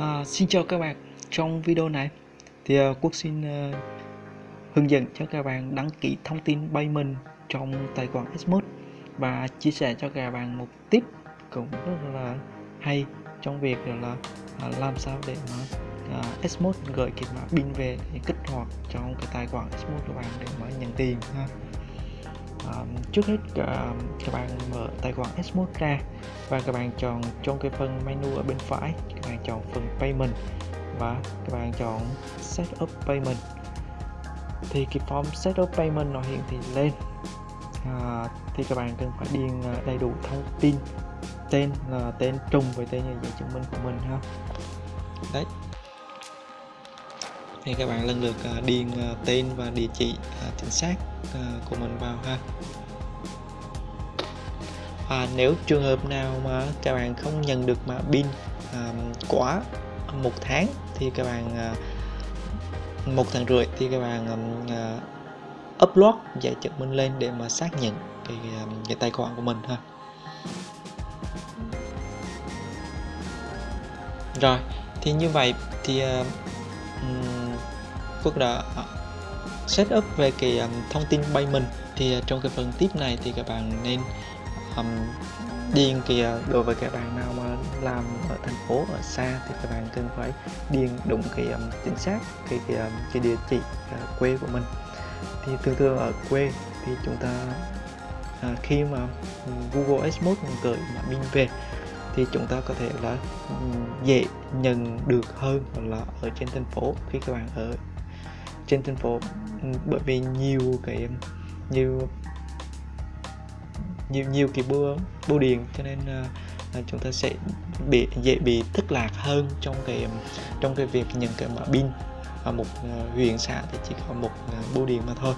À, xin chào các bạn trong video này. Thì uh, Quốc xin uh, hướng dẫn cho các bạn đăng ký thông tin payment trong tài khoản Smooth và chia sẻ cho các bạn một tip cũng rất là hay trong việc là uh, làm sao để mà uh, Smooth gửi cái mã pin về để kích hoạt trong cái tài khoản Smooth của bạn để mà nhận tiền ha à, trước hết uh, các bạn mở tài khoản Smooth ra và các bạn chọn trong cái phần menu ở bên phải các bạn chọn phần payment và các bạn chọn setup payment. Thì cái form setup payment nó hiện thì lên. À, thì các bạn cần phải điền à, đầy đủ thông tin tên là tên trùng với tên nhà giấy chứng minh của mình ha. Đấy thì các bạn lần lượt à, điền à, tên và địa chỉ à, chính xác của mình vào ha. À, nếu trường hợp nào mà các bạn không nhận được mã pin quá một tháng thì các bạn một tháng rưỡi thì các bạn upload giải chứng minh lên để mà xác nhận cái, cái tài khoản của mình ha. Rồi thì như vậy thì uh, Phước đã à, setup về cái um, thông tin payment thì uh, trong cái phần tiếp này thì các bạn nên um, điền cái đối với các bạn nào mà làm ở thành phố ở xa thì các bạn cần phải điền đúng cái um, chính xác cái cái, um, cái địa chỉ uh, quê của mình. Thì thường thường ở quê thì chúng ta uh, khi mà Google Ads gửi mã pin về thì chúng ta có thể là dễ nhận được hơn là ở trên thành phố khi các bạn ở trên thành phố. Ừ, bởi vì nhiều cái nhiều nhiều nhiều cái bưu bưu điện cho nên uh, chúng ta sẽ bị dễ bị thất lạc hơn trong cái trong cái việc nhận cái mã pin ở một uh, huyện xã thì chỉ có một uh, bưu điện mà thôi.